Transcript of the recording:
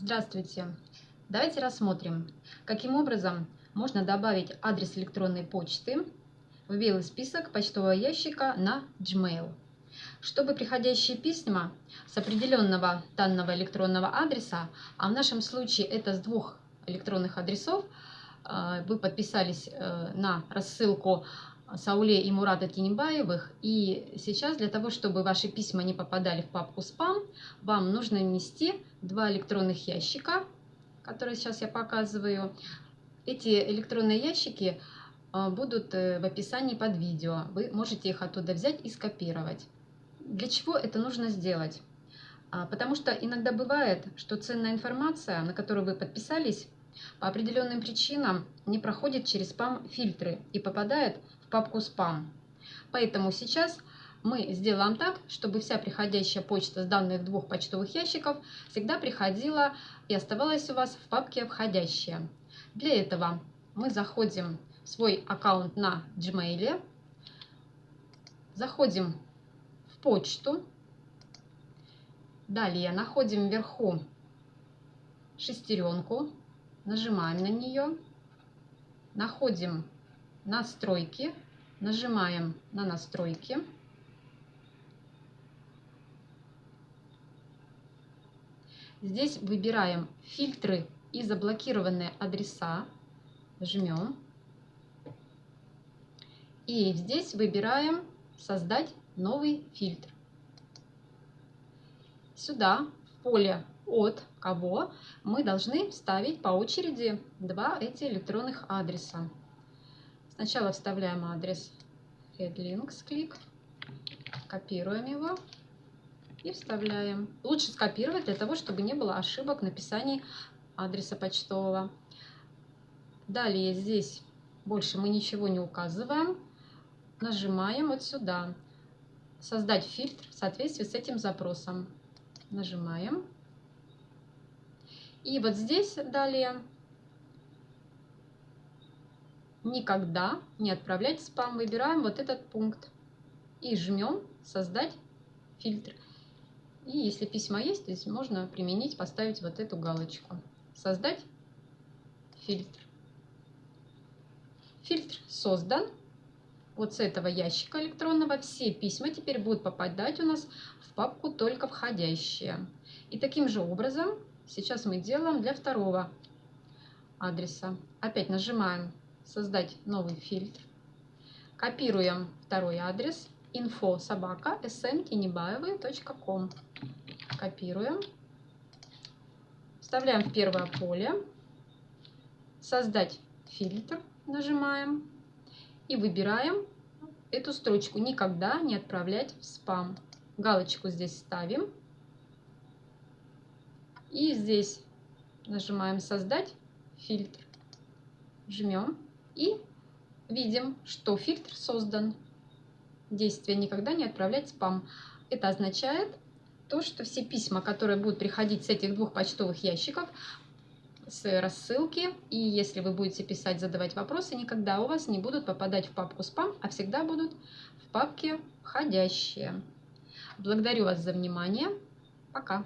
Здравствуйте! Давайте рассмотрим, каким образом можно добавить адрес электронной почты в белый список почтового ящика на Gmail. Чтобы приходящие письма с определенного данного электронного адреса, а в нашем случае это с двух электронных адресов, э, вы подписались э, на рассылку Сауле и Мурата Тинебаевых. И сейчас для того, чтобы ваши письма не попадали в папку спам, вам нужно внести два электронных ящика, которые сейчас я показываю. Эти электронные ящики а, будут э, в описании под видео. Вы можете их оттуда взять и скопировать. Для чего это нужно сделать? А, потому что иногда бывает, что ценная информация, на которую вы подписались, по определенным причинам не проходит через спам-фильтры и попадает папку спам. Поэтому сейчас мы сделаем так, чтобы вся приходящая почта с данных двух почтовых ящиков всегда приходила и оставалась у вас в папке «Входящие». Для этого мы заходим в свой аккаунт на Gmail, заходим в почту, далее находим вверху шестеренку, нажимаем на нее, находим настройки, нажимаем на настройки. Здесь выбираем фильтры и заблокированные адреса, жмем. И здесь выбираем создать новый фильтр. Сюда в поле от кого мы должны вставить по очереди два эти электронных адреса. Сначала вставляем адрес headlinks клик, копируем его и вставляем. Лучше скопировать для того, чтобы не было ошибок в написании адреса почтового. Далее здесь больше мы ничего не указываем. Нажимаем вот сюда. Создать фильтр в соответствии с этим запросом. Нажимаем. И вот здесь далее никогда не отправлять спам. Выбираем вот этот пункт и жмем «Создать фильтр». И если письма есть, здесь можно применить, поставить вот эту галочку. Создать фильтр. Фильтр создан. Вот с этого ящика электронного все письма теперь будут попадать у нас в папку «Только входящие». И таким же образом сейчас мы делаем для второго адреса. Опять нажимаем создать новый фильтр. Копируем второй адрес info собака smkinебаевой.com. Копируем. Вставляем в первое поле. Создать фильтр. Нажимаем. И выбираем эту строчку. Никогда не отправлять в спам. Галочку здесь ставим. И здесь нажимаем создать фильтр. Жмем. И видим, что фильтр создан. Действие никогда не отправлять спам. Это означает то, что все письма, которые будут приходить с этих двух почтовых ящиков, с рассылки, и если вы будете писать, задавать вопросы, никогда у вас не будут попадать в папку спам, а всегда будут в папке входящие. Благодарю вас за внимание. Пока.